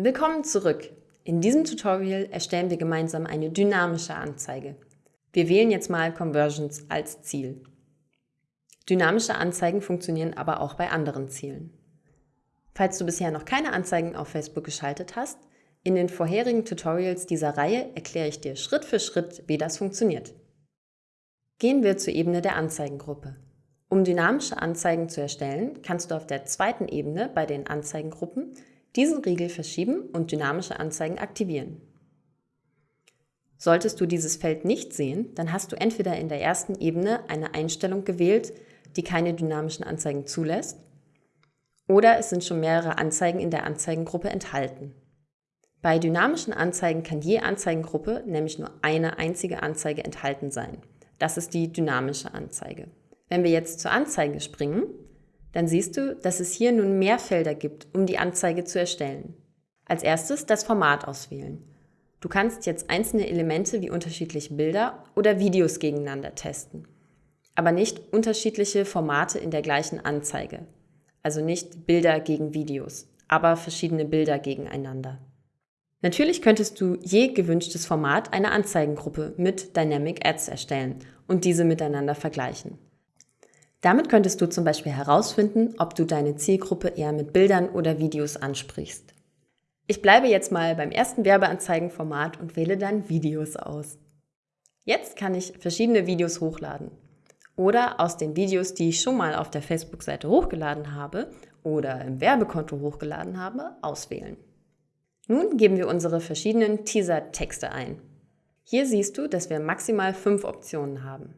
Willkommen zurück. In diesem Tutorial erstellen wir gemeinsam eine dynamische Anzeige. Wir wählen jetzt mal Conversions als Ziel. Dynamische Anzeigen funktionieren aber auch bei anderen Zielen. Falls du bisher noch keine Anzeigen auf Facebook geschaltet hast, in den vorherigen Tutorials dieser Reihe erkläre ich dir Schritt für Schritt, wie das funktioniert. Gehen wir zur Ebene der Anzeigengruppe. Um dynamische Anzeigen zu erstellen, kannst du auf der zweiten Ebene bei den Anzeigengruppen diesen Riegel verschieben und dynamische Anzeigen aktivieren. Solltest du dieses Feld nicht sehen, dann hast du entweder in der ersten Ebene eine Einstellung gewählt, die keine dynamischen Anzeigen zulässt, oder es sind schon mehrere Anzeigen in der Anzeigengruppe enthalten. Bei dynamischen Anzeigen kann je Anzeigengruppe nämlich nur eine einzige Anzeige enthalten sein. Das ist die dynamische Anzeige. Wenn wir jetzt zur Anzeige springen, dann siehst du, dass es hier nun mehr Felder gibt, um die Anzeige zu erstellen. Als erstes das Format auswählen. Du kannst jetzt einzelne Elemente wie unterschiedliche Bilder oder Videos gegeneinander testen, aber nicht unterschiedliche Formate in der gleichen Anzeige. Also nicht Bilder gegen Videos, aber verschiedene Bilder gegeneinander. Natürlich könntest du je gewünschtes Format einer Anzeigengruppe mit Dynamic Ads erstellen und diese miteinander vergleichen. Damit könntest du zum Beispiel herausfinden, ob du deine Zielgruppe eher mit Bildern oder Videos ansprichst. Ich bleibe jetzt mal beim ersten Werbeanzeigenformat und wähle dann Videos aus. Jetzt kann ich verschiedene Videos hochladen oder aus den Videos, die ich schon mal auf der Facebook-Seite hochgeladen habe oder im Werbekonto hochgeladen habe, auswählen. Nun geben wir unsere verschiedenen Teaser-Texte ein. Hier siehst du, dass wir maximal fünf Optionen haben.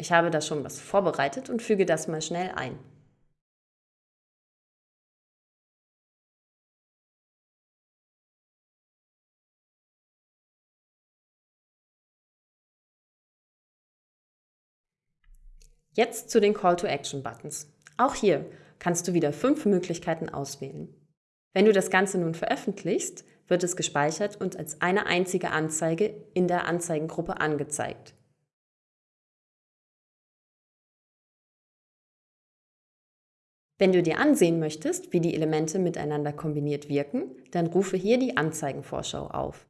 Ich habe da schon was vorbereitet und füge das mal schnell ein. Jetzt zu den Call-to-Action-Buttons. Auch hier kannst du wieder fünf Möglichkeiten auswählen. Wenn du das Ganze nun veröffentlichst, wird es gespeichert und als eine einzige Anzeige in der Anzeigengruppe angezeigt. Wenn du dir ansehen möchtest, wie die Elemente miteinander kombiniert wirken, dann rufe hier die Anzeigenvorschau auf.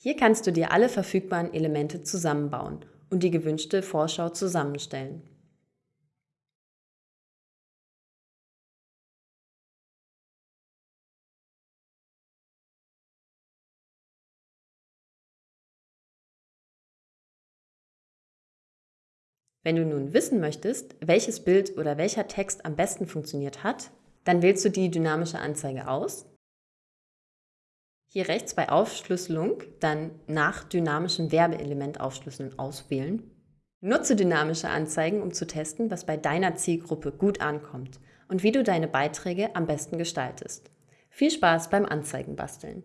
Hier kannst du dir alle verfügbaren Elemente zusammenbauen und die gewünschte Vorschau zusammenstellen. Wenn du nun wissen möchtest, welches Bild oder welcher Text am besten funktioniert hat, dann wählst du die dynamische Anzeige aus. Hier rechts bei Aufschlüsselung dann nach dynamischem Werbeelement aufschlüsseln auswählen. Nutze dynamische Anzeigen, um zu testen, was bei deiner Zielgruppe gut ankommt und wie du deine Beiträge am besten gestaltest. Viel Spaß beim Anzeigenbasteln!